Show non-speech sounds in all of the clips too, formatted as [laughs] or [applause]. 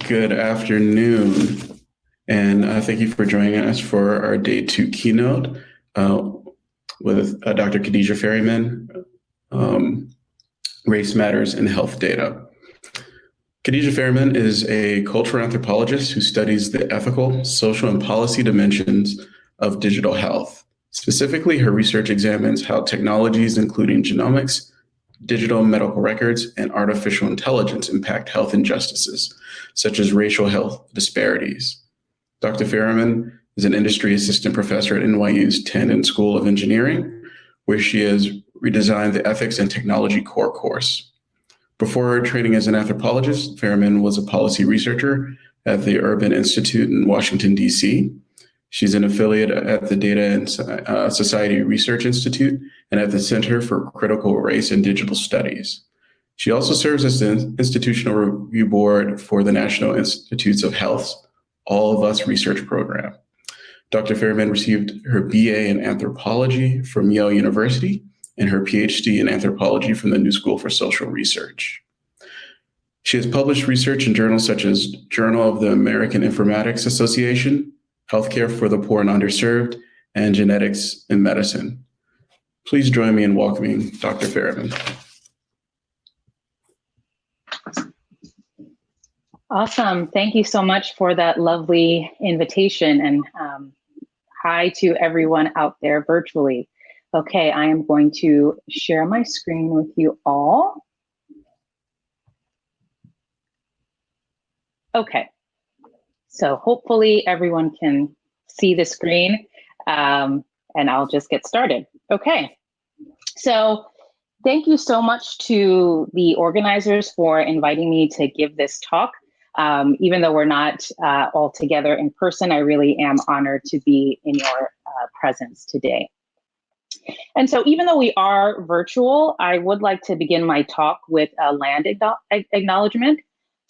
Good afternoon, and uh, thank you for joining us for our day two keynote uh, with uh, Dr. Khadija Ferryman, um, Race Matters in Health Data. Khadija Ferryman is a cultural anthropologist who studies the ethical, social, and policy dimensions of digital health. Specifically, her research examines how technologies, including genomics, digital medical records, and artificial intelligence impact health injustices, such as racial health disparities. Dr. Ferryman is an industry assistant professor at NYU's Tandon School of Engineering, where she has redesigned the Ethics and Technology Core course. Before training as an anthropologist, Ferryman was a policy researcher at the Urban Institute in Washington, D.C. She's an affiliate at the Data and uh, Society Research Institute and at the Center for Critical Race and Digital Studies. She also serves as the Institutional Review Board for the National Institutes of Health's All of Us research program. Dr. Ferryman received her BA in anthropology from Yale University and her PhD in anthropology from the New School for Social Research. She has published research in journals such as Journal of the American Informatics Association, Healthcare for the Poor and Underserved, and Genetics in Medicine. Please join me in welcoming Dr. Ferryman. Awesome. Thank you so much for that lovely invitation and um, hi to everyone out there virtually. Okay, I am going to share my screen with you all. Okay, so hopefully everyone can see the screen um, and I'll just get started. Okay, so thank you so much to the organizers for inviting me to give this talk. Um, even though we're not uh, all together in person, I really am honored to be in your uh, presence today. And so even though we are virtual, I would like to begin my talk with a land acknowledgement.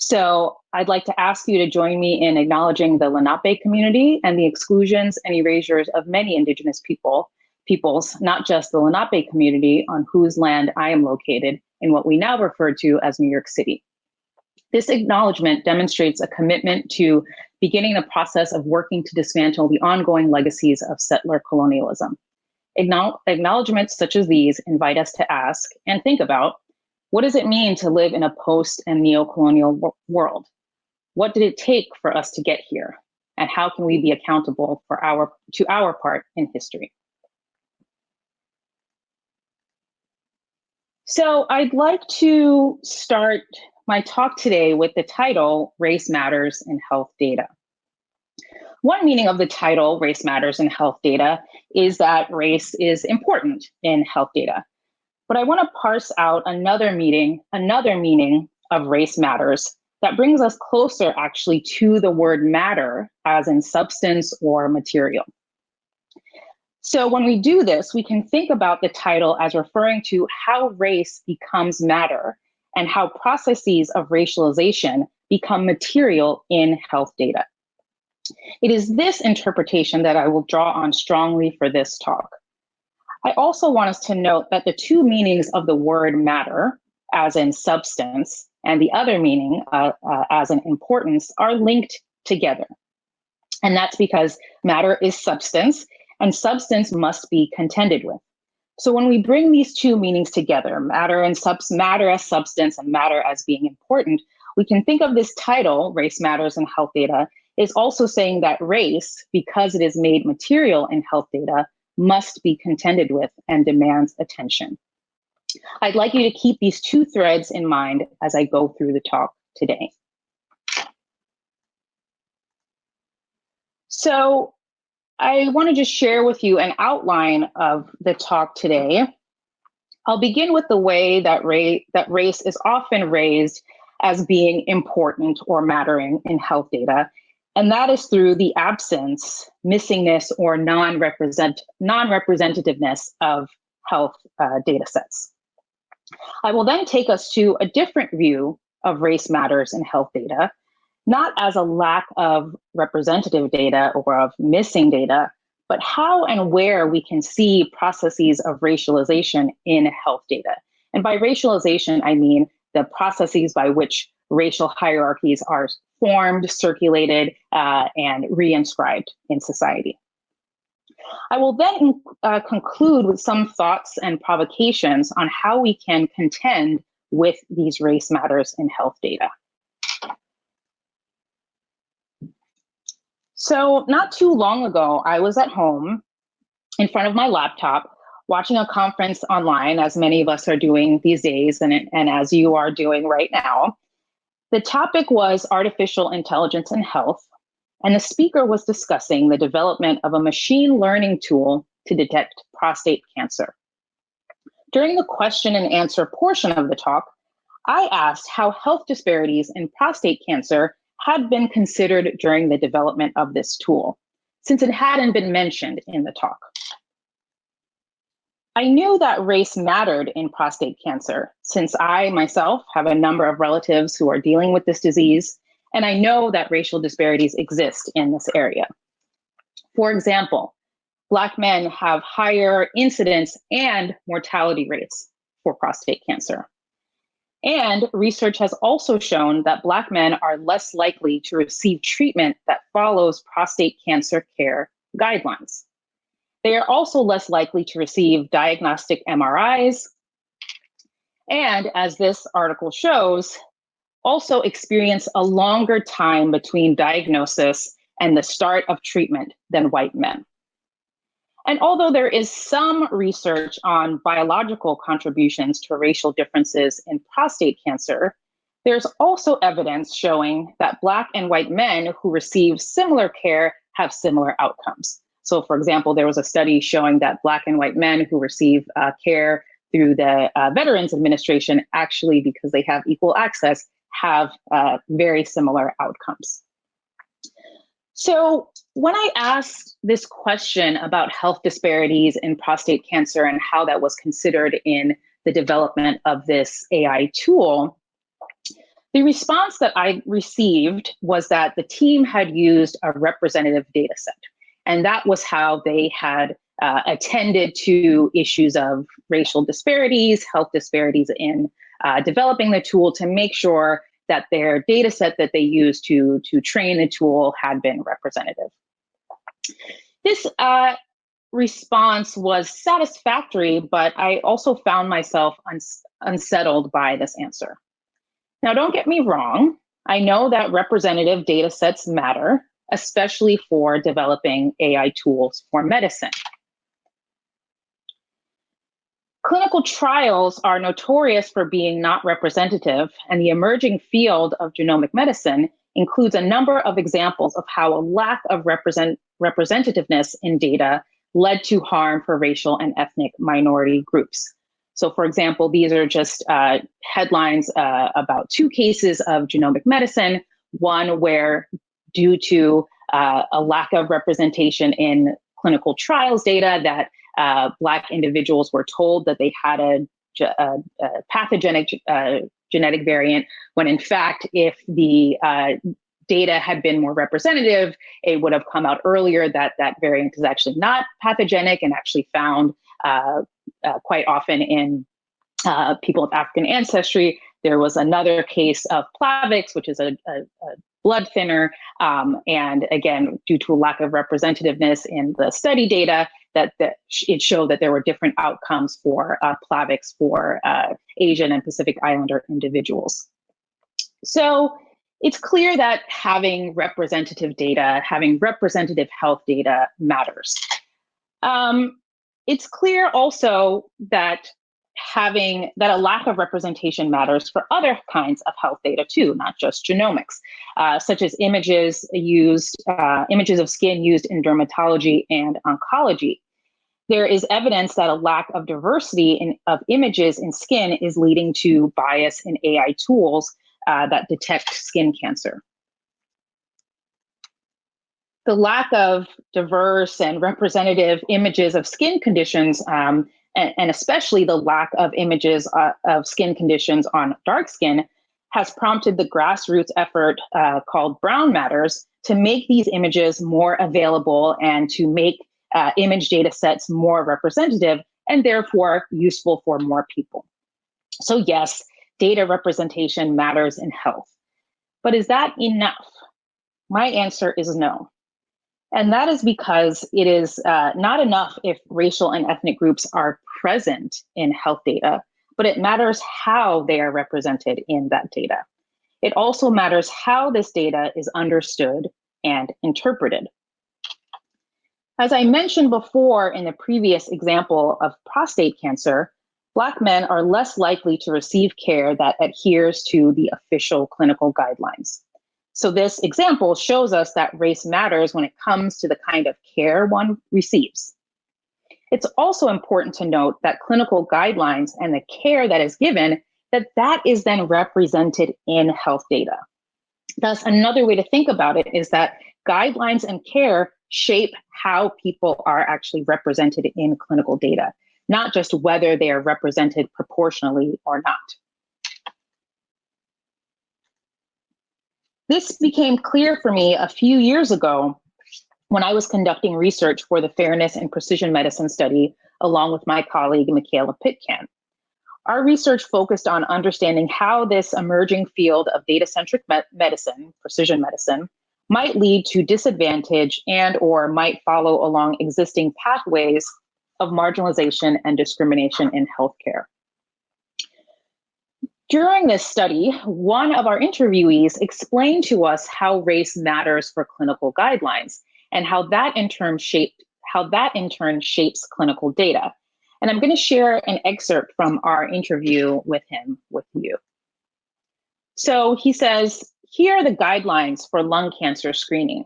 So I'd like to ask you to join me in acknowledging the Lenape community and the exclusions and erasures of many indigenous people, peoples, not just the Lenape community on whose land I am located in what we now refer to as New York City. This acknowledgement demonstrates a commitment to beginning the process of working to dismantle the ongoing legacies of settler colonialism. Acknowledgements such as these invite us to ask and think about what does it mean to live in a post and neo-colonial world? What did it take for us to get here? And how can we be accountable for our to our part in history? So I'd like to start my talk today with the title, Race Matters in Health Data. One meaning of the title, Race Matters in Health Data, is that race is important in health data. But I want to parse out another meaning, another meaning of race matters that brings us closer actually to the word matter as in substance or material. So when we do this, we can think about the title as referring to how race becomes matter and how processes of racialization become material in health data. It is this interpretation that I will draw on strongly for this talk. I also want us to note that the two meanings of the word matter, as in substance, and the other meaning, uh, uh, as in importance, are linked together. And that's because matter is substance, and substance must be contended with. So when we bring these two meanings together, matter and subs matter as substance and matter as being important, we can think of this title, Race Matters in Health Data, is also saying that race, because it is made material in health data, must be contended with and demands attention. I'd like you to keep these two threads in mind as I go through the talk today. So I want to just share with you an outline of the talk today. I'll begin with the way that, ra that race is often raised as being important or mattering in health data and that is through the absence, missingness, or non-represent non-representativeness of health uh, data sets. I will then take us to a different view of race matters in health data, not as a lack of representative data or of missing data, but how and where we can see processes of racialization in health data. And by racialization, I mean the processes by which racial hierarchies are formed, circulated, uh, and reinscribed in society. I will then uh, conclude with some thoughts and provocations on how we can contend with these race matters in health data. So, not too long ago, I was at home in front of my laptop watching a conference online, as many of us are doing these days, and, and as you are doing right now. The topic was artificial intelligence and health, and the speaker was discussing the development of a machine learning tool to detect prostate cancer. During the question and answer portion of the talk, I asked how health disparities in prostate cancer had been considered during the development of this tool, since it hadn't been mentioned in the talk. I knew that race mattered in prostate cancer, since I myself have a number of relatives who are dealing with this disease, and I know that racial disparities exist in this area. For example, Black men have higher incidence and mortality rates for prostate cancer. And research has also shown that Black men are less likely to receive treatment that follows prostate cancer care guidelines. They are also less likely to receive diagnostic MRIs. And as this article shows, also experience a longer time between diagnosis and the start of treatment than white men. And although there is some research on biological contributions to racial differences in prostate cancer, there's also evidence showing that Black and white men who receive similar care have similar outcomes. So, for example, there was a study showing that Black and white men who receive uh, care through the uh, Veterans Administration, actually, because they have equal access, have uh, very similar outcomes. So, when I asked this question about health disparities in prostate cancer and how that was considered in the development of this AI tool, the response that I received was that the team had used a representative data set. And that was how they had uh, attended to issues of racial disparities, health disparities in uh, developing the tool to make sure that their data set that they used to, to train the tool had been representative. This uh, response was satisfactory, but I also found myself uns unsettled by this answer. Now, don't get me wrong. I know that representative data sets matter, especially for developing AI tools for medicine. Clinical trials are notorious for being not representative, and the emerging field of genomic medicine includes a number of examples of how a lack of represent representativeness in data led to harm for racial and ethnic minority groups. So, for example, these are just uh, headlines uh, about two cases of genomic medicine. One where, due to uh, a lack of representation in clinical trials data, that uh, Black individuals were told that they had a, a, a pathogenic uh, genetic variant, when in fact, if the uh, data had been more representative, it would have come out earlier that that variant is actually not pathogenic and actually found uh, uh, quite often in people of African ancestry. There was another case of Plavix, which is a, a blood thinner. Um, and again, due to a lack of representativeness in the study data, that, that it showed that there were different outcomes for uh, Plavix for uh, Asian and Pacific Islander individuals. So it's clear that having representative data, having representative health data matters. Um, it's clear also that having that a lack of representation matters for other kinds of health data too, not just genomics, uh, such as images used, uh, images of skin used in dermatology and oncology. There is evidence that a lack of diversity in, of images in skin is leading to bias in AI tools uh, that detect skin cancer. The lack of diverse and representative images of skin conditions um, and, and especially the lack of images uh, of skin conditions on dark skin has prompted the grassroots effort uh, called Brown Matters to make these images more available and to make uh, image data sets more representative and therefore useful for more people. So yes, data representation matters in health. But is that enough? My answer is no. And that is because it is uh, not enough if racial and ethnic groups are present in health data, but it matters how they are represented in that data. It also matters how this data is understood and interpreted. As I mentioned before in the previous example of prostate cancer, Black men are less likely to receive care that adheres to the official clinical guidelines. So this example shows us that race matters when it comes to the kind of care one receives. It's also important to note that clinical guidelines and the care that is given, that that is then represented in health data. Thus, another way to think about it is that guidelines and care shape how people are actually represented in clinical data, not just whether they are represented proportionally or not. This became clear for me a few years ago when I was conducting research for the Fairness and Precision Medicine study along with my colleague, Mikaela Pitcan. Our research focused on understanding how this emerging field of data-centric me medicine, precision medicine, might lead to disadvantage and or might follow along existing pathways of marginalization and discrimination in healthcare. During this study, one of our interviewees explained to us how race matters for clinical guidelines and how that in turn shaped how that in turn shapes clinical data. And I'm going to share an excerpt from our interview with him with you. So he says, here are the guidelines for lung cancer screening.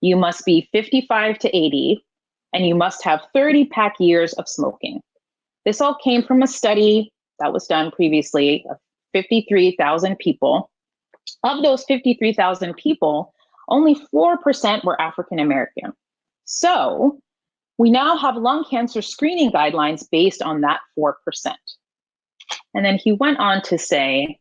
You must be 55 to 80, and you must have 30 pack years of smoking. This all came from a study that was done previously 53,000 people. Of those 53,000 people, only 4% were African American. So we now have lung cancer screening guidelines based on that 4%. And then he went on to say,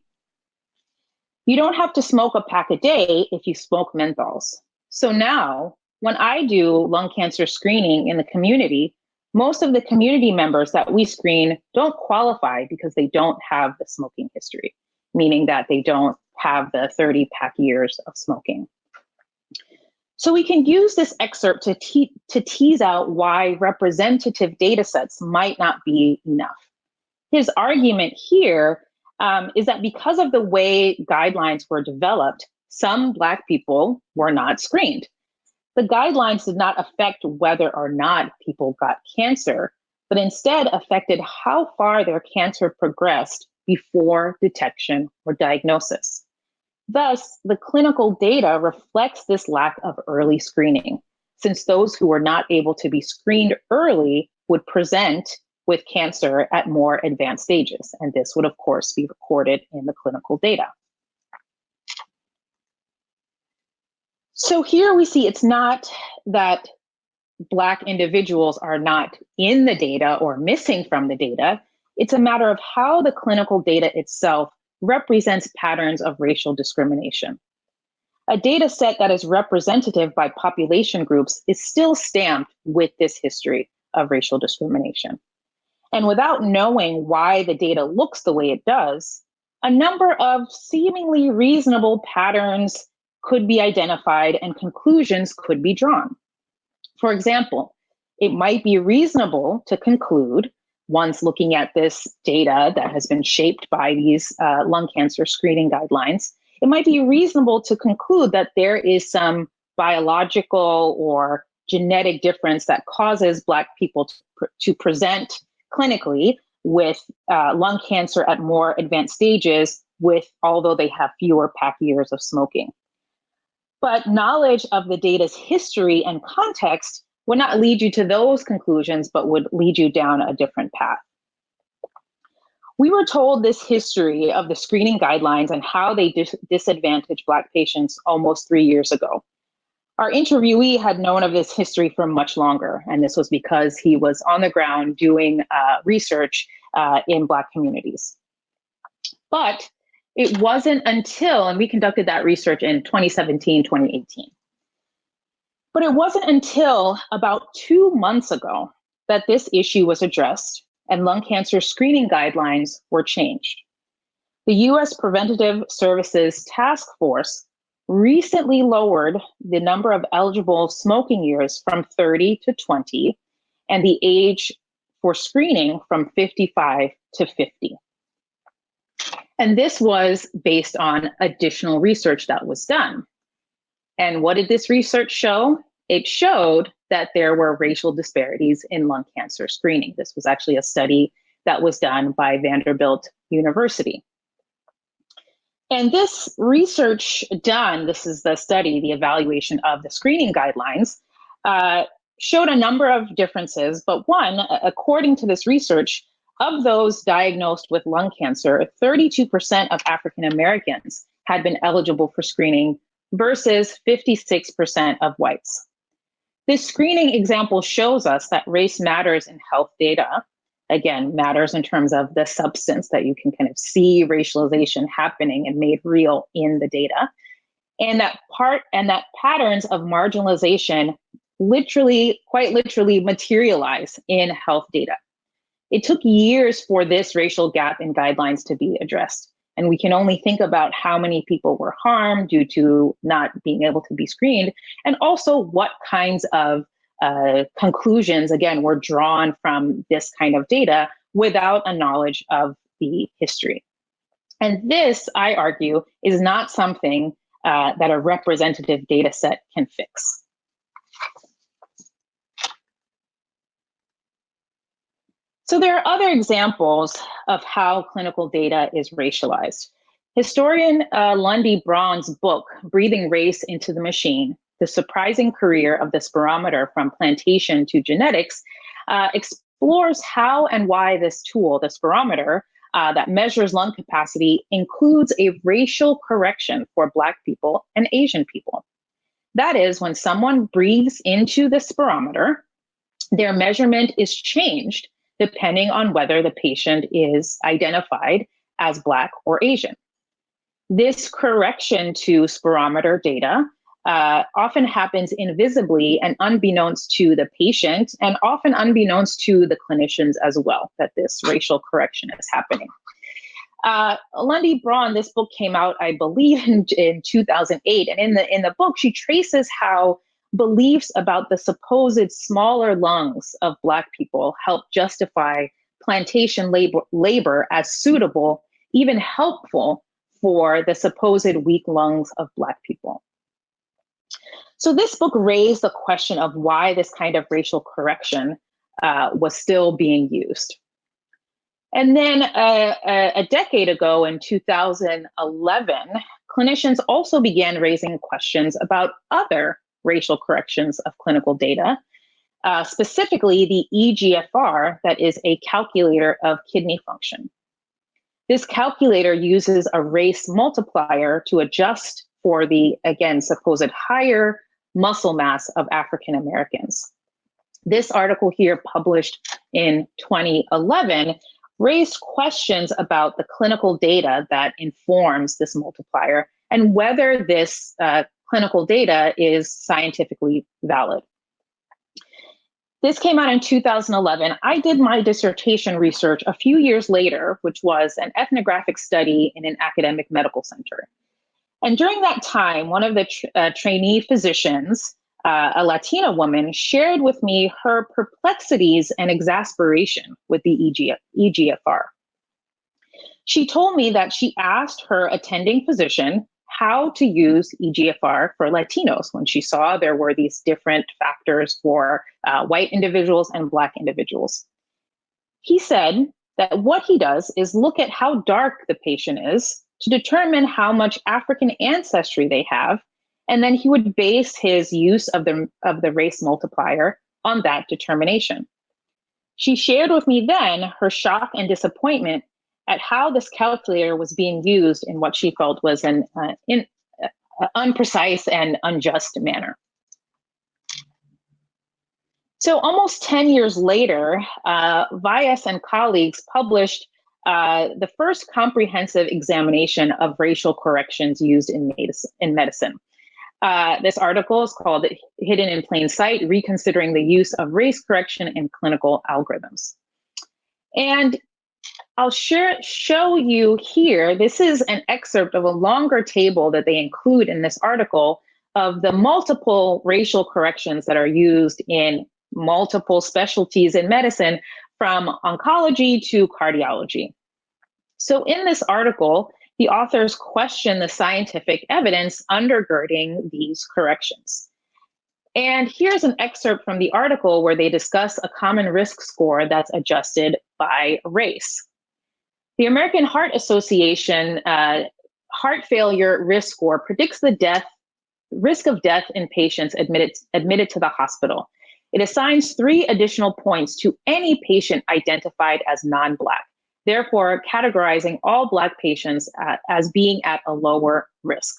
you don't have to smoke a pack a day if you smoke menthols. So now, when I do lung cancer screening in the community, most of the community members that we screen don't qualify because they don't have the smoking history, meaning that they don't have the 30 pack years of smoking. So we can use this excerpt to, te to tease out why representative data sets might not be enough. His argument here um, is that because of the way guidelines were developed, some Black people were not screened the guidelines did not affect whether or not people got cancer, but instead affected how far their cancer progressed before detection or diagnosis. Thus, the clinical data reflects this lack of early screening, since those who were not able to be screened early would present with cancer at more advanced stages. And this would, of course, be recorded in the clinical data. So here we see it's not that Black individuals are not in the data or missing from the data. It's a matter of how the clinical data itself represents patterns of racial discrimination. A data set that is representative by population groups is still stamped with this history of racial discrimination. And without knowing why the data looks the way it does, a number of seemingly reasonable patterns could be identified and conclusions could be drawn. For example, it might be reasonable to conclude once looking at this data that has been shaped by these uh, lung cancer screening guidelines, it might be reasonable to conclude that there is some biological or genetic difference that causes Black people to, to present clinically with uh, lung cancer at more advanced stages with although they have fewer pack years of smoking. But knowledge of the data's history and context would not lead you to those conclusions, but would lead you down a different path. We were told this history of the screening guidelines and how they dis disadvantage Black patients almost three years ago. Our interviewee had known of this history for much longer, and this was because he was on the ground doing uh, research uh, in Black communities. But it wasn't until, and we conducted that research in 2017, 2018. But it wasn't until about two months ago that this issue was addressed and lung cancer screening guidelines were changed. The US Preventative Services Task Force recently lowered the number of eligible smoking years from 30 to 20 and the age for screening from 55 to 50. And this was based on additional research that was done. And what did this research show? It showed that there were racial disparities in lung cancer screening. This was actually a study that was done by Vanderbilt University. And this research done, this is the study, the evaluation of the screening guidelines, uh, showed a number of differences. But one, according to this research, of those diagnosed with lung cancer, 32% of African Americans had been eligible for screening versus 56% of whites. This screening example shows us that race matters in health data. Again, matters in terms of the substance that you can kind of see racialization happening and made real in the data. And that part and that patterns of marginalization literally, quite literally materialize in health data. It took years for this racial gap in guidelines to be addressed. And we can only think about how many people were harmed due to not being able to be screened, and also what kinds of uh, conclusions, again, were drawn from this kind of data without a knowledge of the history. And this, I argue, is not something uh, that a representative data set can fix. So there are other examples of how clinical data is racialized. Historian uh, Lundy Braun's book, Breathing Race into the Machine, The Surprising Career of the Spirometer from Plantation to Genetics, uh, explores how and why this tool, the spirometer, uh, that measures lung capacity includes a racial correction for Black people and Asian people. That is, when someone breathes into the spirometer, their measurement is changed depending on whether the patient is identified as Black or Asian. This correction to spirometer data uh, often happens invisibly and unbeknownst to the patient, and often unbeknownst to the clinicians as well, that this racial correction is happening. Uh, Lundy Braun, this book came out, I believe, [laughs] in, in 2008, and in the in the book, she traces how beliefs about the supposed smaller lungs of Black people help justify plantation labor, labor as suitable, even helpful for the supposed weak lungs of Black people. So this book raised the question of why this kind of racial correction uh, was still being used. And then uh, a decade ago in 2011, clinicians also began raising questions about other racial corrections of clinical data, uh, specifically the EGFR, that is a calculator of kidney function. This calculator uses a race multiplier to adjust for the, again, supposed higher muscle mass of African Americans. This article here, published in 2011, raised questions about the clinical data that informs this multiplier and whether this uh, clinical data is scientifically valid. This came out in 2011. I did my dissertation research a few years later, which was an ethnographic study in an academic medical center. And during that time, one of the uh, trainee physicians, uh, a Latina woman, shared with me her perplexities and exasperation with the EG EGFR. She told me that she asked her attending physician how to use EGFR for Latinos when she saw there were these different factors for uh, white individuals and Black individuals. He said that what he does is look at how dark the patient is to determine how much African ancestry they have, and then he would base his use of the, of the race multiplier on that determination. She shared with me then her shock and disappointment at how this calculator was being used in what she felt was an uh, in, uh, unprecise and unjust manner. So almost 10 years later, uh, Vyas and colleagues published uh, the first comprehensive examination of racial corrections used in medicine. In medicine. Uh, this article is called Hidden in Plain Sight, Reconsidering the Use of Race Correction in Clinical Algorithms. And I'll share, show you here, this is an excerpt of a longer table that they include in this article of the multiple racial corrections that are used in multiple specialties in medicine from oncology to cardiology. So in this article, the authors question the scientific evidence undergirding these corrections. And here's an excerpt from the article where they discuss a common risk score that's adjusted by race. The American Heart Association uh, heart failure risk score predicts the death risk of death in patients admitted admitted to the hospital. It assigns three additional points to any patient identified as non-Black, therefore categorizing all Black patients at, as being at a lower risk.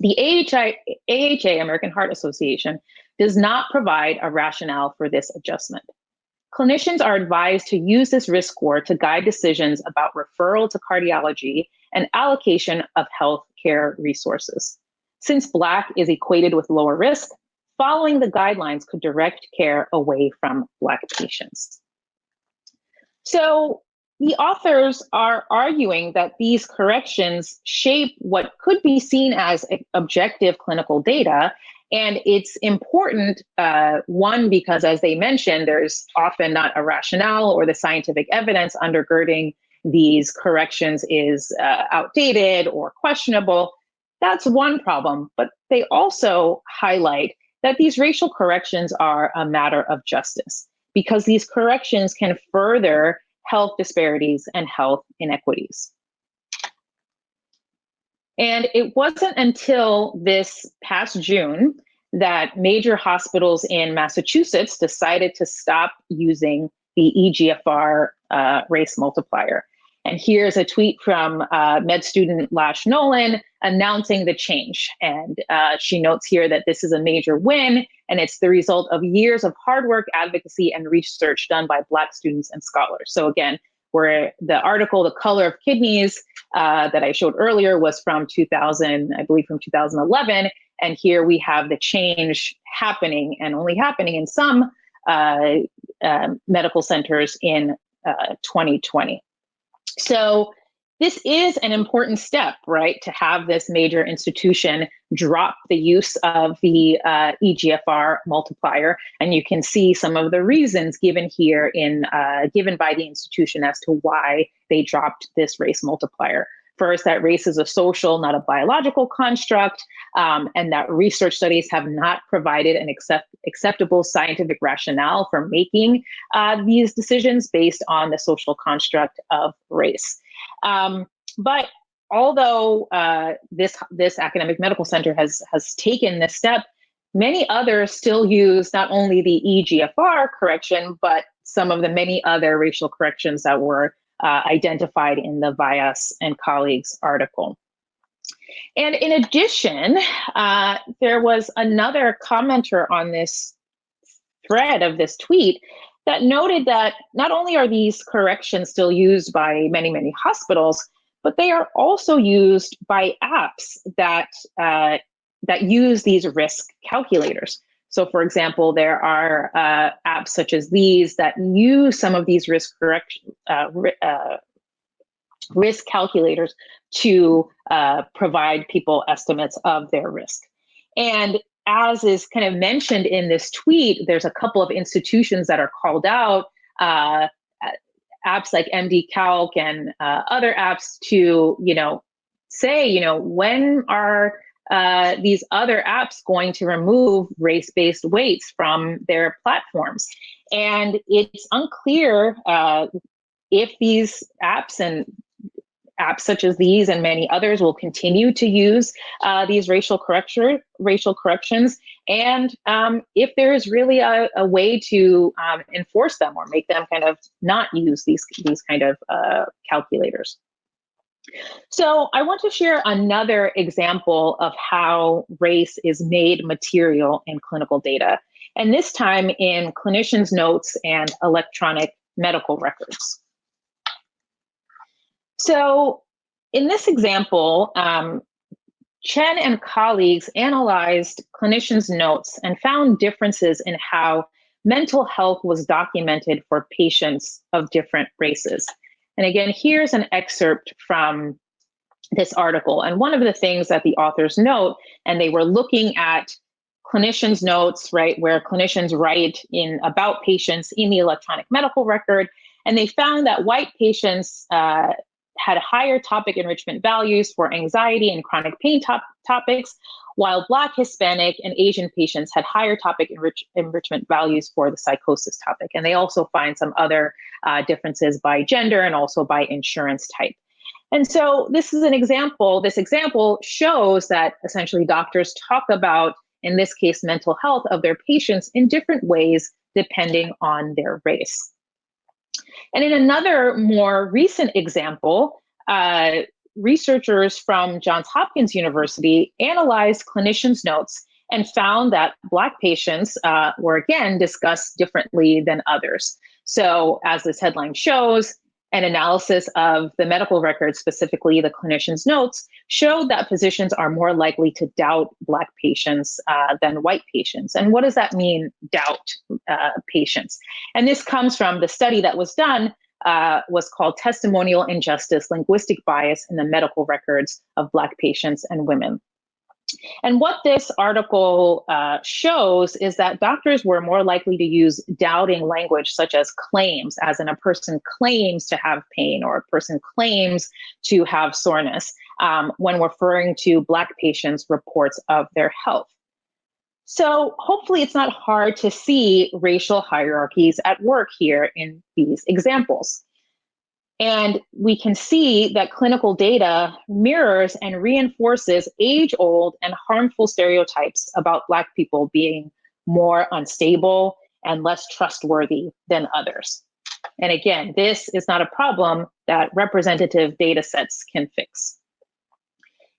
The AHI, AHA, American Heart Association, does not provide a rationale for this adjustment. Clinicians are advised to use this risk score to guide decisions about referral to cardiology and allocation of health care resources. Since Black is equated with lower risk, following the guidelines could direct care away from Black patients. So the authors are arguing that these corrections shape what could be seen as objective clinical data and it's important, uh, one, because as they mentioned, there's often not a rationale or the scientific evidence undergirding these corrections is uh, outdated or questionable. That's one problem. But they also highlight that these racial corrections are a matter of justice because these corrections can further health disparities and health inequities. And it wasn't until this past June that major hospitals in Massachusetts decided to stop using the EGFR uh, race multiplier. And here's a tweet from uh, med student Lash Nolen announcing the change. And uh, she notes here that this is a major win and it's the result of years of hard work, advocacy, and research done by Black students and scholars. So, again, where the article, The Color of Kidneys, uh, that I showed earlier was from 2000, I believe from 2011. And here we have the change happening and only happening in some uh, uh, medical centers in 2020. Uh, so this is an important step, right, to have this major institution drop the use of the uh, EGFR multiplier, and you can see some of the reasons given here in uh, given by the institution as to why they dropped this race multiplier. First, that race is a social, not a biological construct, um, and that research studies have not provided an accept, acceptable scientific rationale for making uh, these decisions based on the social construct of race. Um, but although uh, this this academic medical center has has taken this step, many others still use not only the EGFR correction, but some of the many other racial corrections that were uh, identified in the Vyas and colleagues article. And in addition, uh, there was another commenter on this thread of this tweet that noted that not only are these corrections still used by many, many hospitals, but they are also used by apps that uh, that use these risk calculators. So, for example, there are uh, apps such as these that use some of these risk correction uh, uh, risk calculators to uh, provide people estimates of their risk. And as is kind of mentioned in this tweet, there's a couple of institutions that are called out, uh, apps like MD Calc and uh, other apps to, you know, say, you know, when are uh, these other apps going to remove race-based weights from their platforms? And it's unclear uh, if these apps and apps such as these and many others will continue to use uh, these racial correction, racial corrections, and um, if there is really a, a way to um, enforce them or make them kind of not use these these kind of uh, calculators. So I want to share another example of how race is made material in clinical data, and this time in clinicians' notes and electronic medical records. So in this example, um, Chen and colleagues analyzed clinicians' notes and found differences in how mental health was documented for patients of different races. And again, here's an excerpt from this article. And one of the things that the authors note, and they were looking at clinicians' notes, right, where clinicians write in about patients in the electronic medical record, and they found that white patients uh, had higher topic enrichment values for anxiety and chronic pain top- topics, while Black, Hispanic, and Asian patients had higher topic enrich- enrichment values for the psychosis topic. And they also find some other uh, differences by gender and also by insurance type. And so this is an example. This example shows that essentially doctors talk about, in this case, mental health of their patients in different ways depending on their race. And in another more recent example, uh, researchers from Johns Hopkins University analyzed clinicians' notes and found that Black patients uh, were again discussed differently than others. So, as this headline shows, an analysis of the medical records, specifically the clinician's notes, showed that physicians are more likely to doubt Black patients uh, than white patients. And what does that mean, doubt uh, patients? And this comes from the study that was done uh, was called Testimonial Injustice Linguistic Bias in the Medical Records of Black Patients and Women. And what this article uh, shows is that doctors were more likely to use doubting language, such as claims, as in a person claims to have pain or a person claims to have soreness, um, when referring to Black patients' reports of their health. So hopefully it's not hard to see racial hierarchies at work here in these examples. And we can see that clinical data mirrors and reinforces age old and harmful stereotypes about Black people being more unstable and less trustworthy than others. And again, this is not a problem that representative data sets can fix.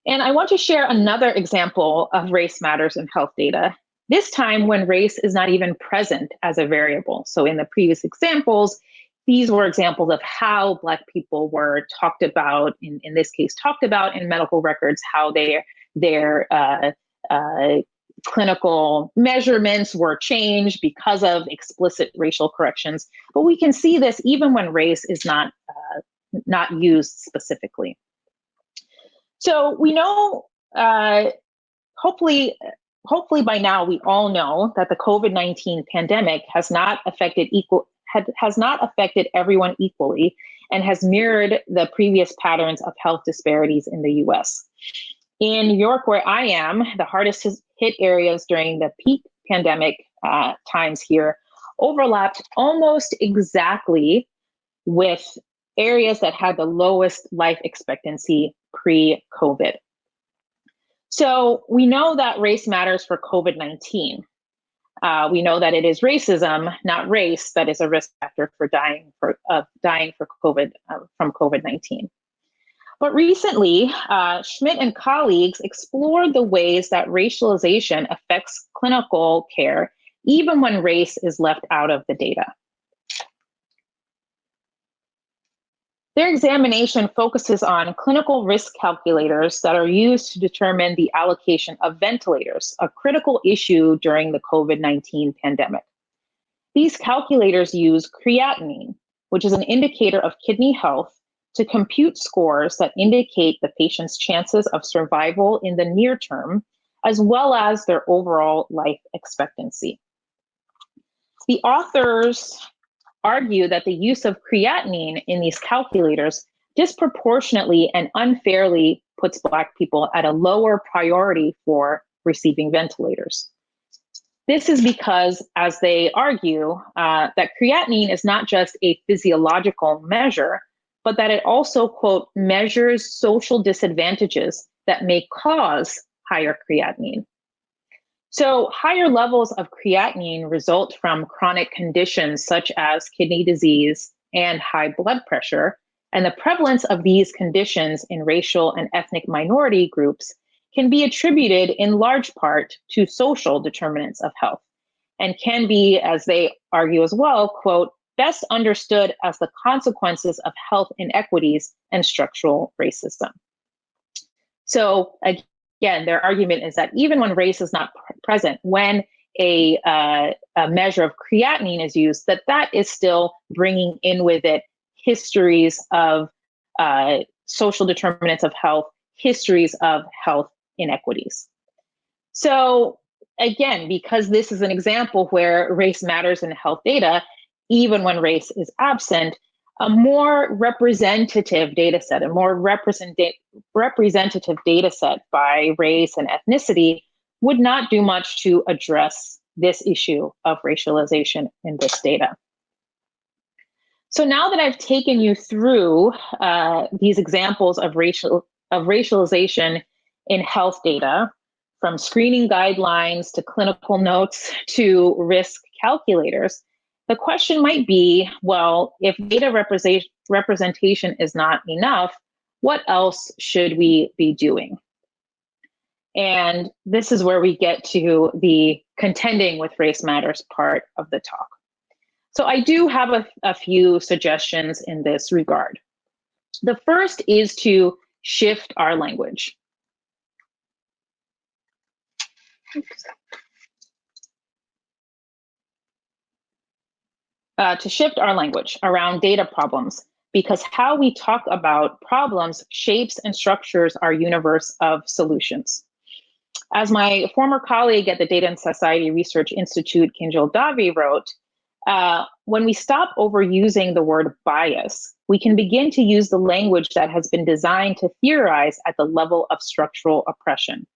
And I want to share another example of race matters in health data, this time when race is not even present as a variable. So in the previous examples, these were examples of how Black people were talked about, in, in this case, talked about in medical records, how their, their uh, uh, clinical measurements were changed because of explicit racial corrections. But we can see this even when race is not, uh, not used specifically. So we know, uh, hopefully, hopefully by now we all know that the COVID-19 pandemic has not affected equal had, has not affected everyone equally and has mirrored the previous patterns of health disparities in the US. In New York, where I am, the hardest hit areas during the peak pandemic uh, times here overlapped almost exactly with areas that had the lowest life expectancy pre COVID. So we know that race matters for COVID 19. Uh, we know that it is racism, not race, that is a risk factor for dying for uh, dying for COVID uh, from COVID nineteen. But recently, uh, Schmidt and colleagues explored the ways that racialization affects clinical care, even when race is left out of the data. Their examination focuses on clinical risk calculators that are used to determine the allocation of ventilators, a critical issue during the COVID 19 pandemic. These calculators use creatinine, which is an indicator of kidney health, to compute scores that indicate the patient's chances of survival in the near term, as well as their overall life expectancy. The authors argue that the use of creatinine in these calculators disproportionately and unfairly puts Black people at a lower priority for receiving ventilators. This is because, as they argue, uh, that creatinine is not just a physiological measure, but that it also, quote, measures social disadvantages that may cause higher creatinine. So, higher levels of creatinine result from chronic conditions such as kidney disease and high blood pressure. And the prevalence of these conditions in racial and ethnic minority groups can be attributed in large part to social determinants of health and can be, as they argue as well, quote, best understood as the consequences of health inequities and structural racism. So, again, their argument is that even when race is not pr- present, when a, uh, a measure of creatinine is used, that that is still bringing in with it histories of uh, social determinants of health, histories of health inequities. So again, because this is an example where race matters in health data, even when race is absent, a more representative data set, a more representative representative data set by race and ethnicity would not do much to address this issue of racialization in this data. So now that I've taken you through uh, these examples of racial of racialization in health data, from screening guidelines to clinical notes [laughs] to risk calculators, the question might be, well, if data represent representation is not enough, what else should we be doing? And this is where we get to the contending with race matters part of the talk. So I do have a, a few suggestions in this regard. The first is to shift our language. Uh, to shift our language around data problems because how we talk about problems shapes and structures our universe of solutions. As my former colleague at the Data and Society Research Institute, Kinjal Dave, wrote, uh, when we stop overusing the word bias, we can begin to use the language that has been designed to theorize at the level of structural oppression.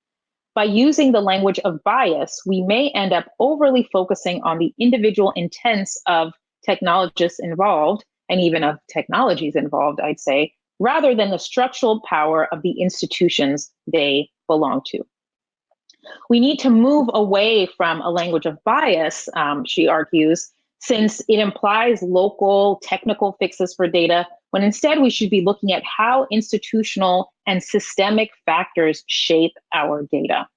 By using the language of bias, we may end up overly focusing on the individual intents of technologists involved, and even of technologies involved, I'd say, rather than the structural power of the institutions they belong to. We need to move away from a language of bias, um, she argues, since it implies local technical fixes for data, when instead we should be looking at how institutional and systemic factors shape our data.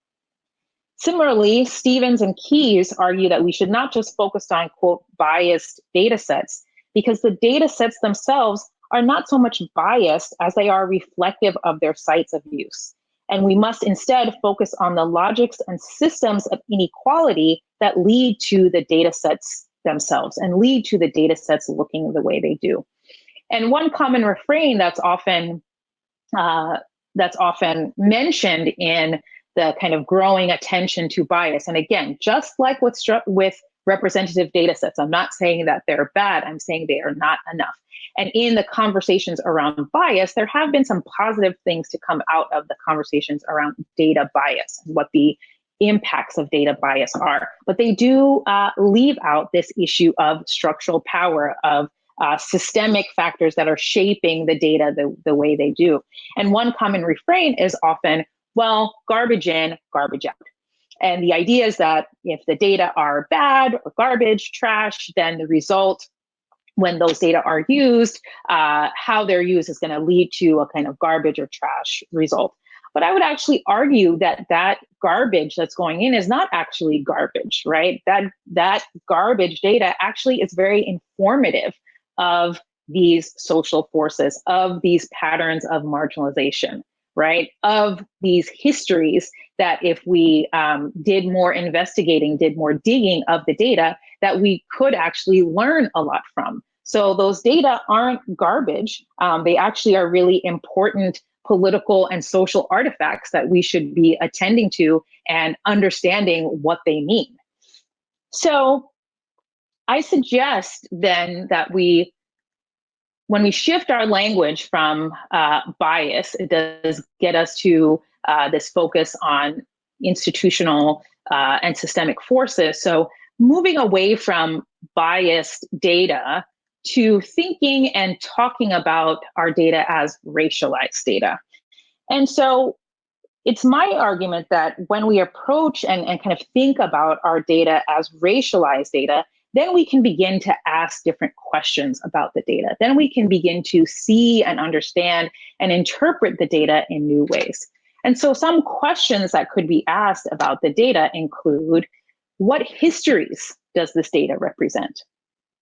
Similarly, Stevens and Keyes argue that we should not just focus on, quote, biased data sets, because the data sets themselves are not so much biased as they are reflective of their sites of use. And we must instead focus on the logics and systems of inequality that lead to the data sets themselves and lead to the data sets looking the way they do. And one common refrain that's often uh, that's often mentioned in the kind of growing attention to bias. And again, just like with with representative data sets, I'm not saying that they're bad. I'm saying they are not enough. And in the conversations around bias, there have been some positive things to come out of the conversations around data bias and what the impacts of data bias are. But they do uh, leave out this issue of structural power, of uh, systemic factors that are shaping the data the, the way they do. And one common refrain is often, well, garbage in, garbage out. And the idea is that if the data are bad or garbage, trash, then the result when those data are used, uh, how they're used is going to lead to a kind of garbage or trash result. But I would actually argue that that garbage that's going in is not actually garbage, right? That that garbage data actually is very informative of these social forces, of these patterns of marginalization, right? Of these histories that if we um, did more investigating, did more digging of the data, that we could actually learn a lot from. So those data aren't garbage. Um, they actually are really important political and social artifacts that we should be attending to and understanding what they mean. So I suggest then that we, when we shift our language from uh, bias, it does get us to uh, this focus on institutional uh, and systemic forces. So moving away from biased data to thinking and talking about our data as racialized data. And so it's my argument that when we approach and, and kind of think about our data as racialized data, then we can begin to ask different questions about the data. Then we can begin to see and understand and interpret the data in new ways. And so some questions that could be asked about the data include, what histories does this data represent?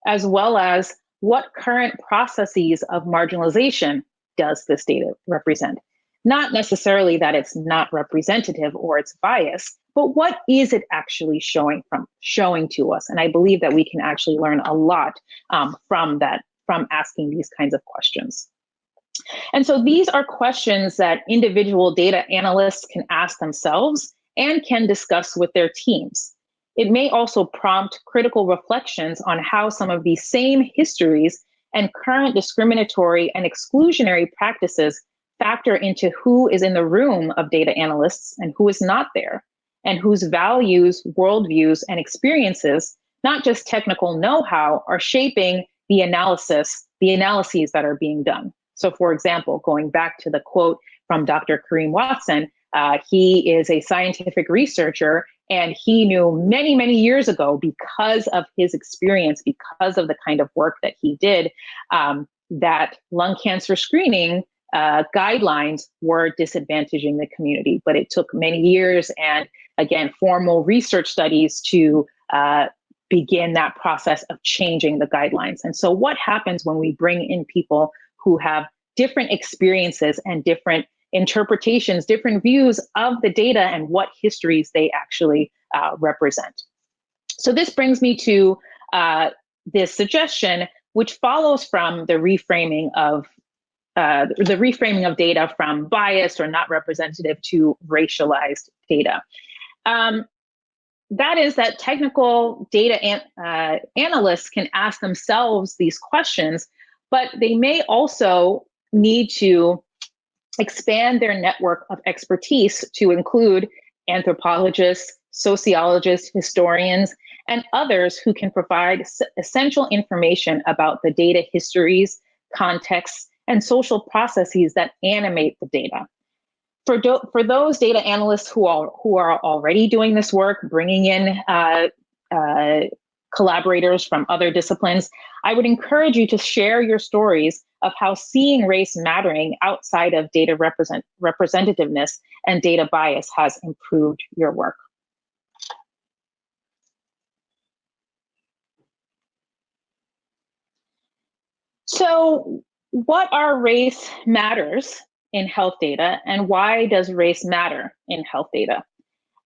As well as what current processes of marginalization does this data represent? Not necessarily that it's not representative or it's biased, but what is it actually showing from showing to us? And I believe that we can actually learn a lot um, from that from asking these kinds of questions. And so these are questions that individual data analysts can ask themselves and can discuss with their teams. It may also prompt critical reflections on how some of these same histories and current discriminatory and exclusionary practices factor into who is in the room of data analysts and who is not there, and whose values, worldviews, and experiences, not just technical know-how, are shaping the analysis, the analyses that are being done. So for example, going back to the quote from Dr. Karriem Watson, uh, he is a scientific researcher and he knew many, many years ago because of his experience, because of the kind of work that he did, um, that lung cancer screening uh, guidelines were disadvantaging the community. But it took many years and again, formal research studies to uh, begin that process of changing the guidelines. And so what happens when we bring in people who have different experiences and different interpretations, different views of the data and what histories they actually uh, represent. So this brings me to uh, this suggestion, which follows from the reframing of uh, the reframing of data from biased or not representative to racialized data. Um, that is that technical data an, uh, analysts can ask themselves these questions, but they may also need to expand their network of expertise to include anthropologists, sociologists, historians, and others who can provide essential information about the data histories, contexts, and social processes that animate the data. For, do, for those data analysts who are, who are already doing this work, bringing in uh, uh, collaborators from other disciplines, I would encourage you to share your stories of how seeing race mattering outside of data represent representativeness and data bias has improved your work. So what are race matters in health data and why does race matter in health data?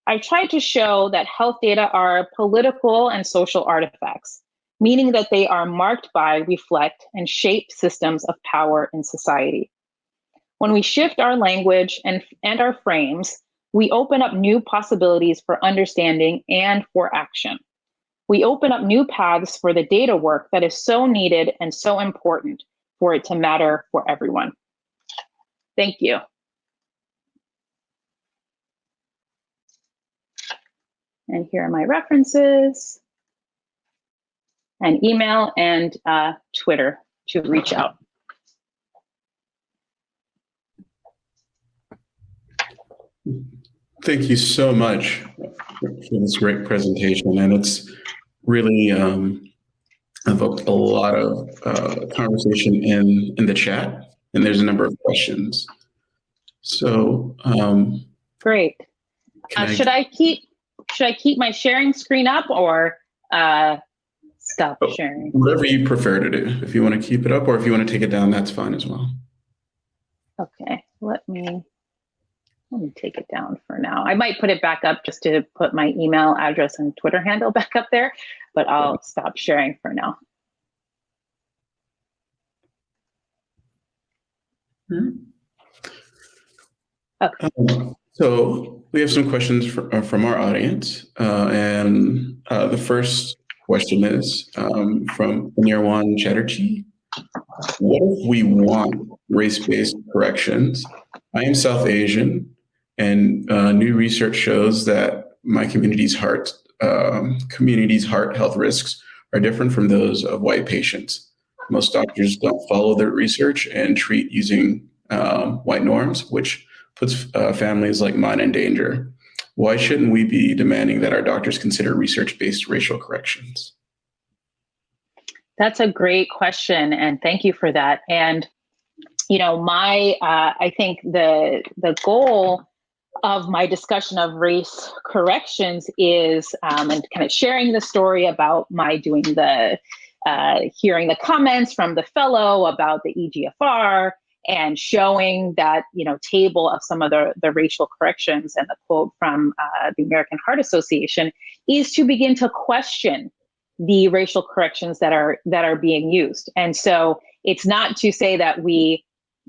I tried to show that health data are political and social artifacts, meaning that they are marked by, reflect, and shape systems of power in society. When we shift our language and, and our frames, we open up new possibilities for understanding and for action. We open up new paths for the data work that is so needed and so important for it to matter for everyone. Thank you. And here are my references and email and uh, Twitter to reach out. Thank you so much for this great presentation. And it's really um, evoked a lot of uh, conversation in, in the chat. And there's a number of questions. So, um, great. Uh, I, should I keep should I keep my sharing screen up or uh, stop oh, sharing? Whatever you prefer to do. If you want to keep it up or if you want to take it down, that's fine as well. Okay, let me let me take it down for now. I might put it back up just to put my email address and Twitter handle [laughs] back up there, but I'll stop sharing for now. Hmm. Okay. Um, so we have some questions for, uh, from our audience. Uh, and uh, the first question is um, from Nirwan Chatterjee. What if we want race-based corrections? I am South Asian, and uh, new research shows that my community's heart um, community's heart health risks are different from those of white patients. Most doctors don't follow their research and treat using um, white norms, which puts uh, families like mine in danger. Why shouldn't we be demanding that our doctors consider research-based racial corrections? That's a great question, and thank you for that. And you know, my uh, I think the the goal of my discussion of race corrections is um, and kind of sharing the story about my doing the uh, hearing the comments from the fellow about the EGFR and showing that you know table of some of the, the racial corrections and the quote from uh, the American Heart Association is to begin to question the racial corrections that are that are being used. And so it's not to say that we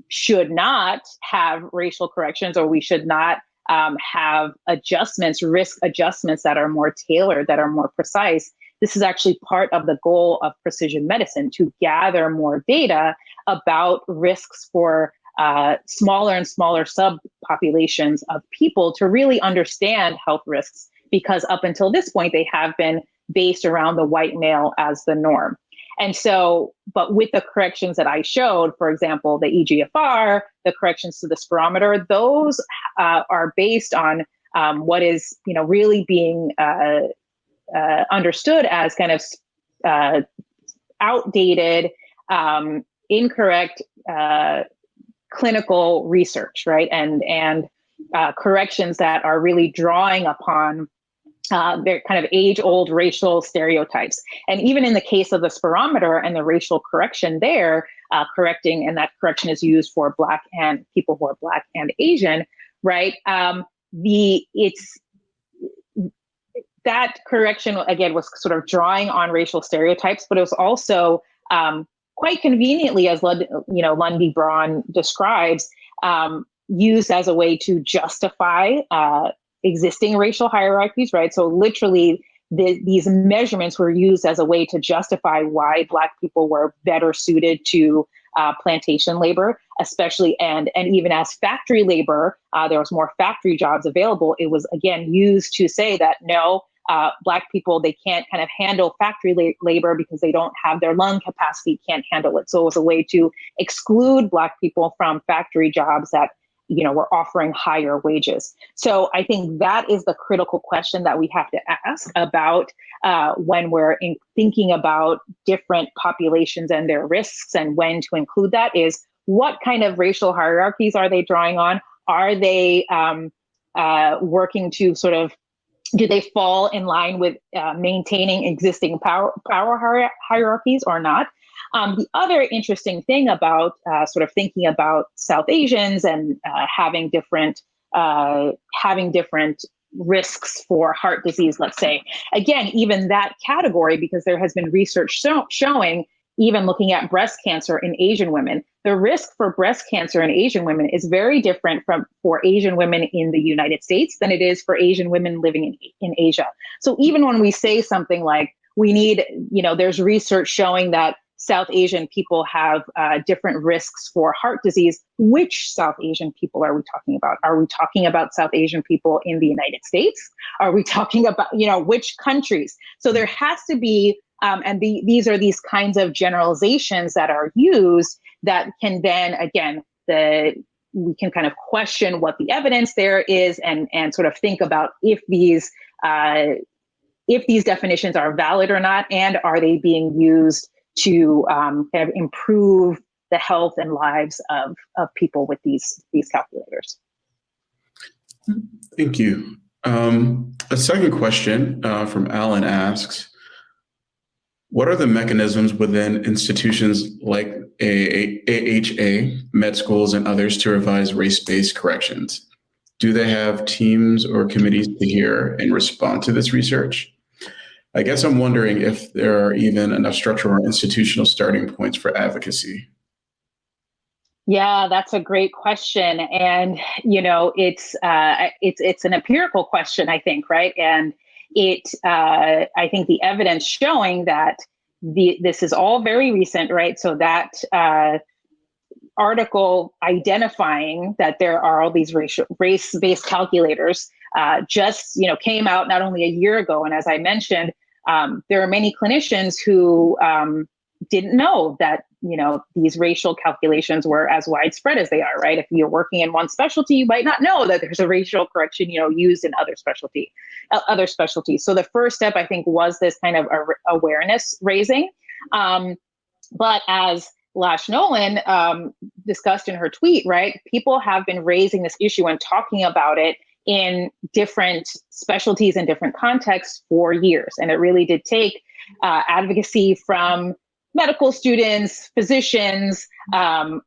should not have racial corrections or we should not um, have adjustments, risk adjustments that are more tailored, that are more precise. This is actually part of the goal of precision medicine to gather more data about risks for uh, smaller and smaller subpopulations of people to really understand health risks because up until this point they have been based around the white male as the norm. And so, but with the corrections that I showed, for example, the EGFR, the corrections to the spirometer, those uh, are based on um, what is, you know, really being uh, uh, understood as kind of uh, outdated, um, incorrect uh, clinical research, right? And and uh, corrections that are really drawing upon uh, they're kind of age-old racial stereotypes. And even in the case of the spirometer and the racial correction there, uh, correcting, and that correction is used for Black and people who are Black and Asian, right? Um, the it's that correction again was sort of drawing on racial stereotypes, but it was also um, quite conveniently, as Lund, you know Lundy Braun describes, um, used as a way to justify uh, existing racial hierarchies, right? So literally, the, these measurements were used as a way to justify why Black people were better suited to uh, plantation labor, especially and and even as factory labor, uh, there was more factory jobs available. It was again used to say that no, uh, black people they can't kind of handle factory la- labor because they don't have their lung capacity, can't handle it. So it was a way to exclude black people from factory jobs that you know we're offering higher wages so i think that is the critical question that we have to ask about uh, when we're in thinking about different populations and their risks and when to include that is what kind of racial hierarchies are they drawing on are they um, uh, working to sort of do they fall in line with uh, maintaining existing power power hierarchies or not? Um, the other interesting thing about uh, sort of thinking about South Asians and uh, having different uh, having different risks for heart disease, let's say, again, even that category, because there has been research show- showing, even looking at breast cancer in Asian women, the risk for breast cancer in Asian women is very different from for Asian women in the United States than it is for Asian women living in, in Asia. So even when we say something like we need, you know, there's research showing that South Asian people have uh, different risks for heart disease. Which South Asian people are we talking about? Are we talking about South Asian people in the United States? Are we talking about, you know, which countries? So there has to be, um, and the, these are these kinds of generalizations that are used that can then, again, the we can kind of question what the evidence there is and and sort of think about if these uh, if these definitions are valid or not, and are they being used to um, kind of improve the health and lives of, of people with these, these calculators. Thank you. Um, a second question uh, from Alan asks, what are the mechanisms within institutions like AHA, med schools, and others to revise race-based corrections? Do they have teams or committees to hear and respond to this research? I guess I'm wondering if there are even enough structural or institutional starting points for advocacy. Yeah, that's a great question, and you know, it's uh, it's it's an empirical question, I think, right? And it, uh, I think, the evidence showing that the this is all very recent, right? So that uh, article identifying that there are all these racial race-based calculators uh, just you know came out not only a year ago, and as I mentioned, um, there are many clinicians who um, didn't know that you know these racial calculations were as widespread as they are right if you're working in one specialty you might not know that there's a racial correction you know used in other specialty uh, other specialties so the first step i think was this kind of awareness raising um, but as Lash Nolen um, discussed in her tweet, right? People have been raising this issue and talking about it in different specialties and different contexts for years. And it really did take uh, advocacy from medical students, physicians um,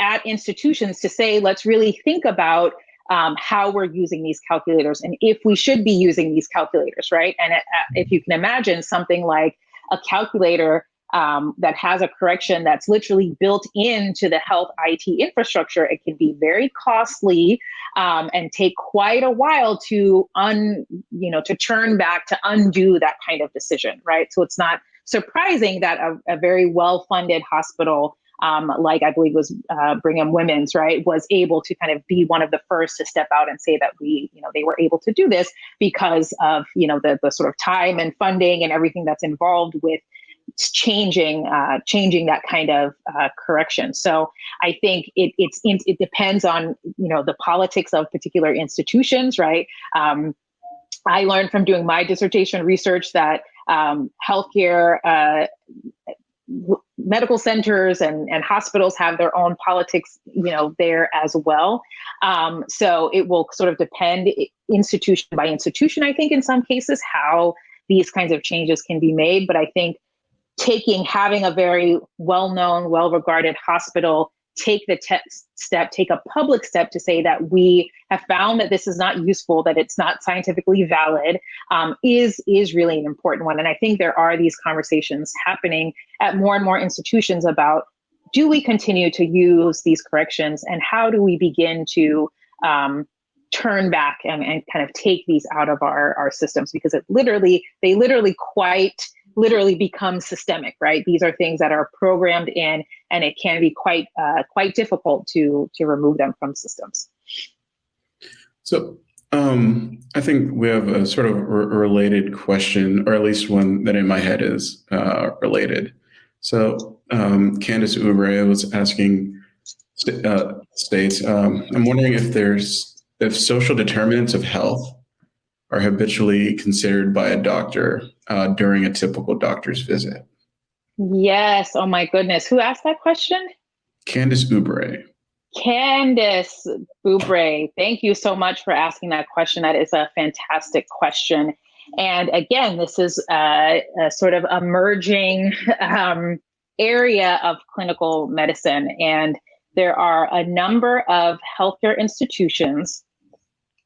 at institutions to say, let's really think about um, how we're using these calculators and if we should be using these calculators, right? And uh, if you can imagine something like a calculator um, that has a correction that's literally built into the health IT infrastructure, it can be very costly um, and take quite a while to un, you know, to turn back to undo that kind of decision, right? So it's not surprising that a, a very well-funded hospital um, like I believe was uh, Brigham Women's, right, was able to kind of be one of the first to step out and say that we, you know, they were able to do this because of, you know, the the sort of time and funding and everything that's involved with changing uh, changing that kind of uh, correction. So I think it it's it depends on you know the politics of particular institutions, right? Um, I learned from doing my dissertation research that um, healthcare uh, medical centers and, and hospitals have their own politics, you know, there as well. Um, so it will sort of depend institution by institution, I think, in some cases, how these kinds of changes can be made. But I think taking having a very well-known, well-regarded hospital take the te- step, take a public step to say that we have found that this is not useful, that it's not scientifically valid, um, is is really an important one. And I think there are these conversations happening at more and more institutions about do we continue to use these corrections, and how do we begin to um, turn back and, and kind of take these out of our, our systems because it literally they literally quite literally become systemic, right? These are things that are programmed in, and it can be quite uh, quite difficult to to remove them from systems. So um, I think we have a sort of re related question, or at least one that in my head is uh, related. So um, Candace Ubre was asking uh, states, um, I'm wondering if there's if social determinants of health are habitually considered by a doctor uh, during a typical doctor's visit? Yes. Oh my goodness. Who asked that question? Candace Ubre. Candace Ubre, thank you so much for asking that question. That is a fantastic question. And again, this is a, a sort of emerging um, area of clinical medicine. And there are a number of healthcare institutions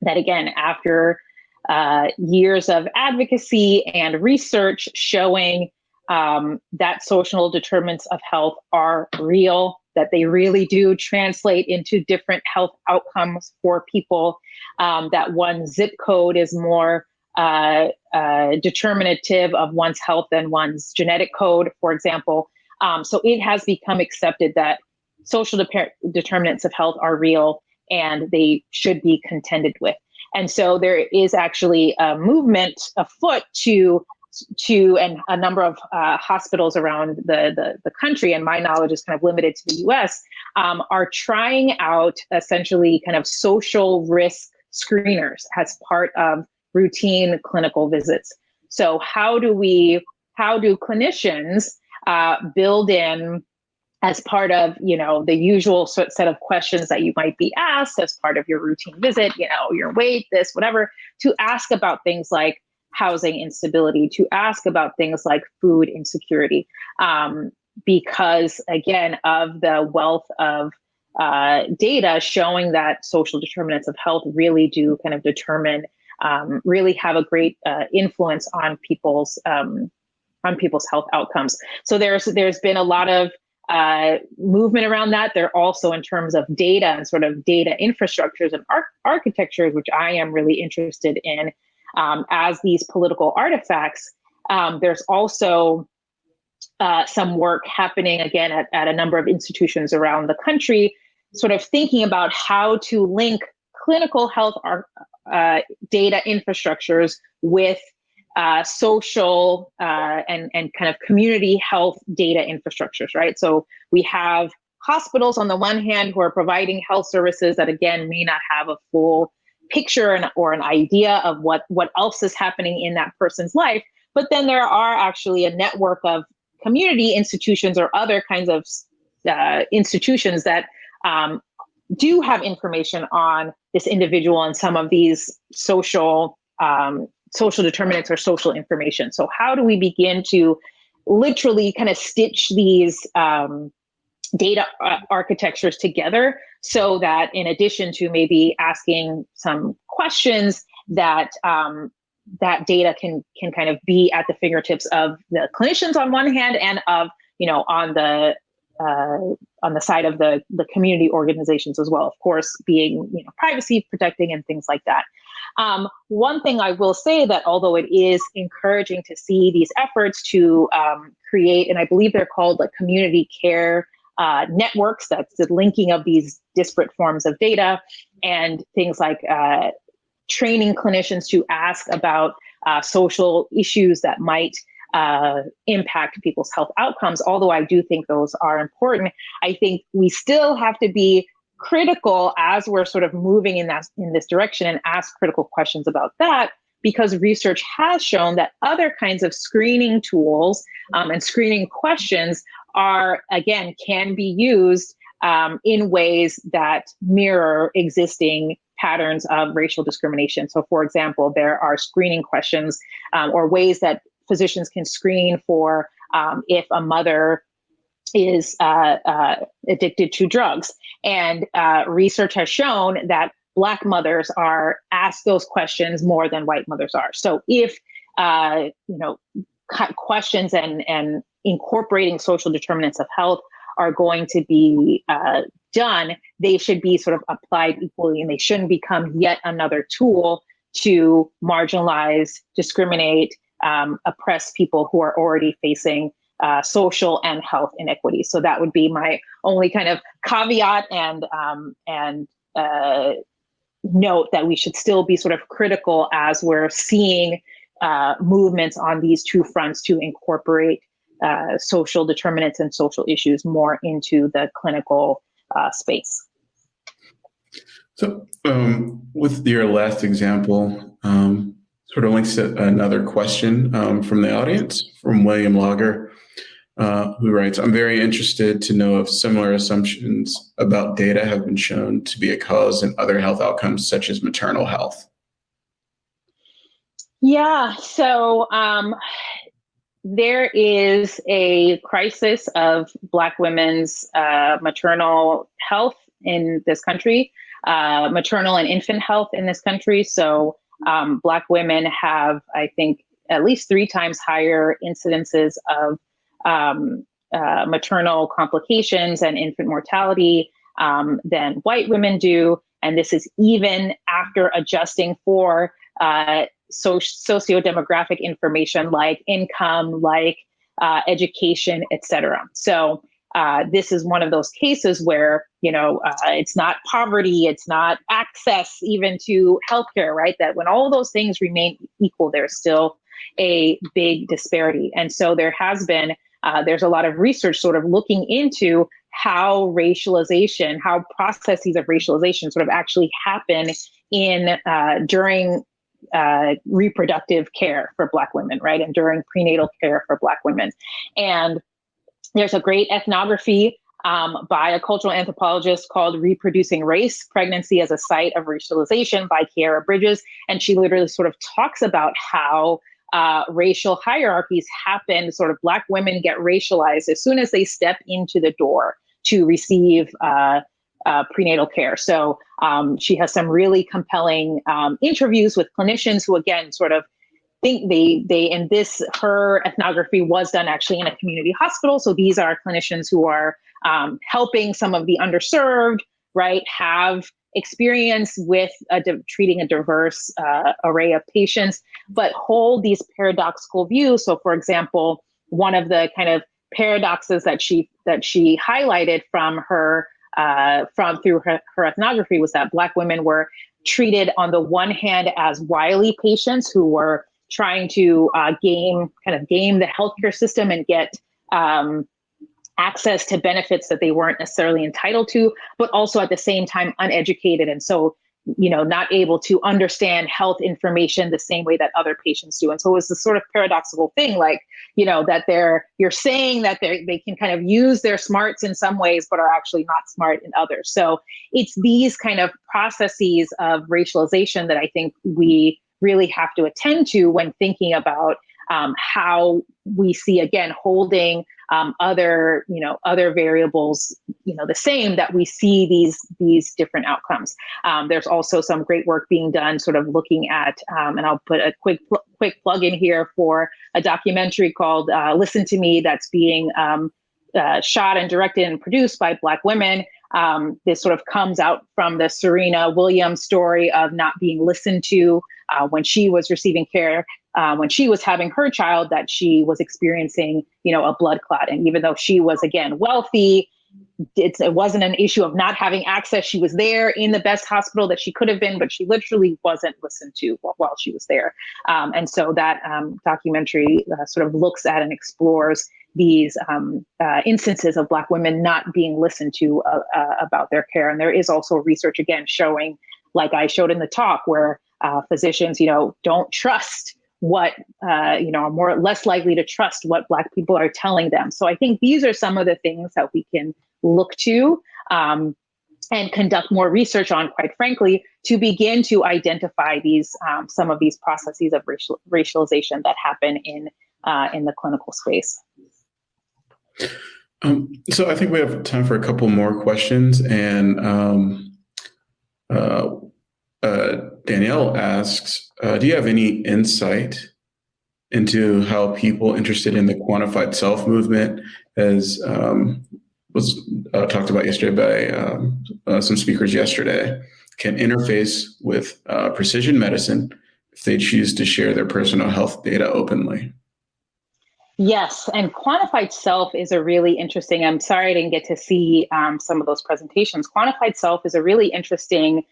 that, again, after uh, years of advocacy and research showing um, that social determinants of health are real, that they really do translate into different health outcomes for people, um, that one zip code is more uh, uh, determinative of one's health than one's genetic code, for example. Um, so it has become accepted that social de- determinants of health are real and they should be contended with. And so there is actually a movement afoot to to and a number of uh, hospitals around the, the, the country, and my knowledge is kind of limited to the U.S. Um, are trying out essentially kind of social risk screeners as part of routine clinical visits. So how do we how do clinicians uh, build in as part of you know the usual set of questions that you might be asked as part of your routine visit you know your weight this whatever to ask about things like housing instability to ask about things like food insecurity um, because again of the wealth of uh, data showing that social determinants of health really do kind of determine um, really have a great uh, influence on people's um, on people's health outcomes. So there's there's been a lot of uh, movement around that. They're also in terms of data and sort of data infrastructures and ar- architectures, which I am really interested in um, as these political artifacts. Um, there's also uh, some work happening again at, at a number of institutions around the country, sort of thinking about how to link clinical health ar- uh, data infrastructures with uh, social uh, and, and kind of community health data infrastructures, right? So we have hospitals on the one hand who are providing health services that again may not have a full picture and, or an idea of what, what else is happening in that person's life. But then there are actually a network of community institutions or other kinds of uh, institutions that um, do have information on this individual and some of these social um, social determinants or social information. So how do we begin to literally kind of stitch these um, data uh, architectures together so that in addition to maybe asking some questions that um, that data can can kind of be at the fingertips of the clinicians on one hand and of you know on the uh, on the side of the the community organizations as well of course being you know privacy protecting and things like that um, one thing i will say that although it is encouraging to see these efforts to um, create and i believe they're called like community care uh, networks that's the linking of these disparate forms of data and things like uh, training clinicians to ask about uh, social issues that might uh, impact people's health outcomes. Although I do think those are important, I think we still have to be critical as we're sort of moving in that in this direction and ask critical questions about that because research has shown that other kinds of screening tools um, and screening questions are again can be used um, in ways that mirror existing patterns of racial discrimination. So, for example, there are screening questions um, or ways that physicians can screen for um, if a mother is uh, uh, addicted to drugs. And uh, research has shown that Black mothers are asked those questions more than white mothers are. So, if uh, you know, questions and and incorporating social determinants of health are going to be uh, done, they should be sort of applied equally and they shouldn't become yet another tool to marginalize, discriminate, um, oppress people who are already facing uh, social and health inequities. So that would be my only kind of caveat and um, and uh, note that we should still be sort of critical as we're seeing uh, movements on these two fronts to incorporate uh, social determinants and social issues more into the clinical uh, space. So, um, with your last example, um, sort of links to another question um, from the audience from William Lager, uh, who writes I'm very interested to know if similar assumptions about data have been shown to be a cause in other health outcomes, such as maternal health. Yeah, so um, there is a crisis of Black women's uh, maternal health in this country, uh, maternal and infant health in this country. So, um, Black women have, I think, at least three times higher incidences of um, uh, maternal complications and infant mortality um, than white women do. And this is even after adjusting for uh, so, socio-demographic information like income, like uh, education, etc. So uh, this is one of those cases where you know uh, it's not poverty, it's not access even to healthcare, right? That when all those things remain equal, there's still a big disparity, and so there has been uh, there's a lot of research sort of looking into how racialization, how processes of racialization sort of actually happen in uh, during uh, reproductive care for Black women, right? And during prenatal care for Black women. And there's a great ethnography um, by a cultural anthropologist called Reproducing Race Pregnancy as a Site of Racialization by Khiara Bridges. And she literally sort of talks about how uh, racial hierarchies happen, sort of Black women get racialized as soon as they step into the door to receive uh, uh, prenatal care. So um, she has some really compelling um, interviews with clinicians who, again, sort of think they they and this her ethnography was done actually in a community hospital. So these are clinicians who are um, helping some of the underserved, right? Have experience with a treating a diverse uh, array of patients, but hold these paradoxical views. So, for example, one of the kind of paradoxes that she that she highlighted from her uh, from through her, her ethnography was that Black women were treated on the one hand as wily patients who were trying to uh, game kind of game the healthcare system and get um, access to benefits that they weren't necessarily entitled to, but also at the same time uneducated. And so you know, not able to understand health information the same way that other patients do. And so it's this sort of paradoxical thing, like, you know, that they're you're saying that they they can kind of use their smarts in some ways, but are actually not smart in others. So it's these kind of processes of racialization that I think we really have to attend to when thinking about um, how we see again holding um, other you know other variables you know the same that we see these these different outcomes. Um, there's also some great work being done sort of looking at um, and i'll put a quick quick plug in here for a documentary called uh, listen to me that's being um, uh, shot and directed and produced by black women. Um, this sort of comes out from the serena williams story of not being listened to uh, when she was receiving care uh, when she was having her child that she was experiencing, you know, a blood clot. And even though she was again wealthy, it's, it wasn't an issue of not having access. She was there in the best hospital that she could have been, but she literally wasn't listened to while, she was there. Um, and so that um, documentary uh, sort of looks at and explores these um, uh, instances of Black women not being listened to uh, uh about their care. And there is also research again showing, like I showed in the talk, where uh, physicians, you know, don't trust what uh, you know are more less likely to trust what black people are telling them. So i think these are some of the things that we can look to um, and conduct more research on quite frankly to begin to identify these um, some of these processes of racial, racialization that happen in uh, in the clinical space. Um, so i think we have time for a couple more questions and um, uh, uh, Danielle asks, uh, do you have any insight into how people interested in the quantified self movement, as um, was uh, talked about yesterday by um, uh, some speakers yesterday, can interface with uh, precision medicine if they choose to share their personal health data openly? Yes, and quantified self is a really interesting. I'm sorry I didn't get to see um, some of those presentations. Quantified self is a really interesting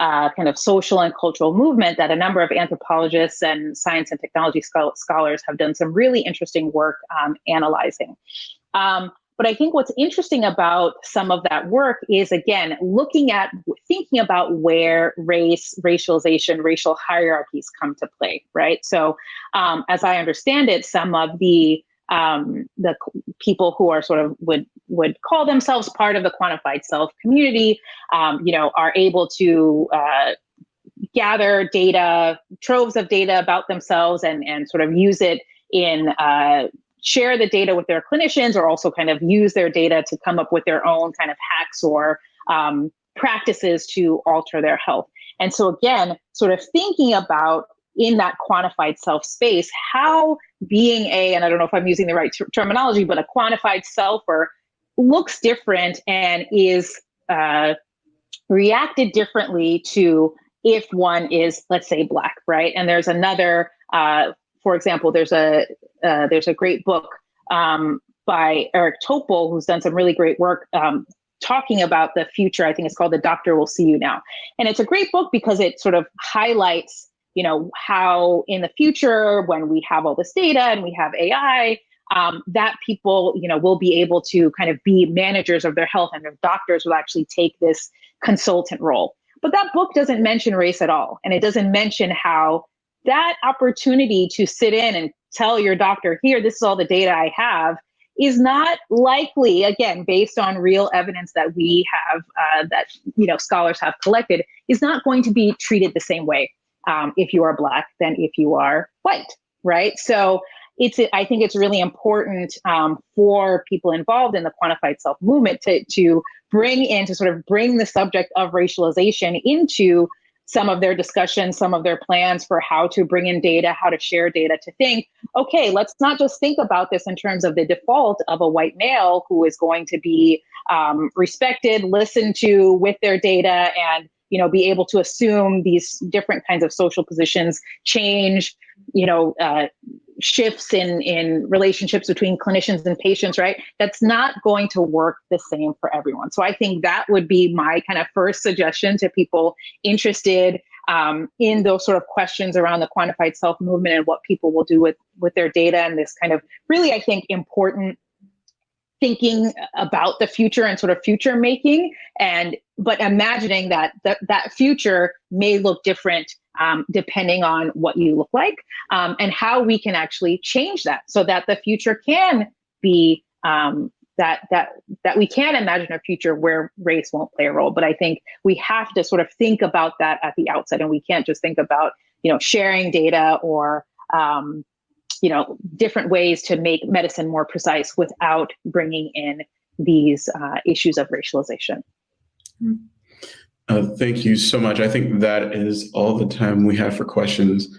uh, kind of social and cultural movement that a number of anthropologists and science and technology scholars have done some really interesting work um, analyzing. Um, but I think what's interesting about some of that work is, again, looking at thinking about where race, racialization, racial hierarchies come to play, right? So, um, as I understand it, some of the um, the people who are sort of would would call themselves part of the quantified self community, um, you know, are able to uh, gather data, troves of data about themselves, and and sort of use it in uh, share the data with their clinicians, or also kind of use their data to come up with their own kind of hacks or um, practices to alter their health. And so again, sort of thinking about in that quantified self space, how being a, and I don't know if I'm using the right ter- terminology, but a quantified selfer looks different and is uh, reacted differently to if one is, let's say, black, right? And there's another, uh, for example, there's a uh, there's a great book um, by Eric Topol who's done some really great work um, talking about the future. I think it's called "The Doctor Will See You Now," and it's a great book because it sort of highlights you know, how in the future, when we have all this data and we have AI, um, that people, you know, will be able to kind of be managers of their health and their doctors will actually take this consultant role. But that book doesn't mention race at all. And it doesn't mention how that opportunity to sit in and tell your doctor, here, this is all the data I have, is not likely, again, based on real evidence that we have, uh, that, you know, scholars have collected, is not going to be treated the same way um, if you are black than if you are white, right? So it's I think it's really important um, for people involved in the quantified self movement to to bring in to sort of bring the subject of racialization into some of their discussions, some of their plans for how to bring in data, how to share data, to think, okay, let's not just think about this in terms of the default of a white male who is going to be um, respected, listened to with their data, and you know, be able to assume these different kinds of social positions, change, you know, uh, shifts in in relationships between clinicians and patients, right? That's not going to work the same for everyone. So I think that would be my kind of first suggestion to people interested um, in those sort of questions around the quantified self movement and what people will do with with their data and this kind of really, I think, important thinking about the future and sort of future making and but imagining that that, that future may look different um, depending on what you look like um, and how we can actually change that so that the future can be um, that that that we can imagine a future where race won't play a role. But i think we have to sort of think about that at the outset and we can't just think about you know sharing data or um, you know, different ways to make medicine more precise without bringing in these uh, issues of racialization. Uh, thank you so much. I think that is all the time we have for questions.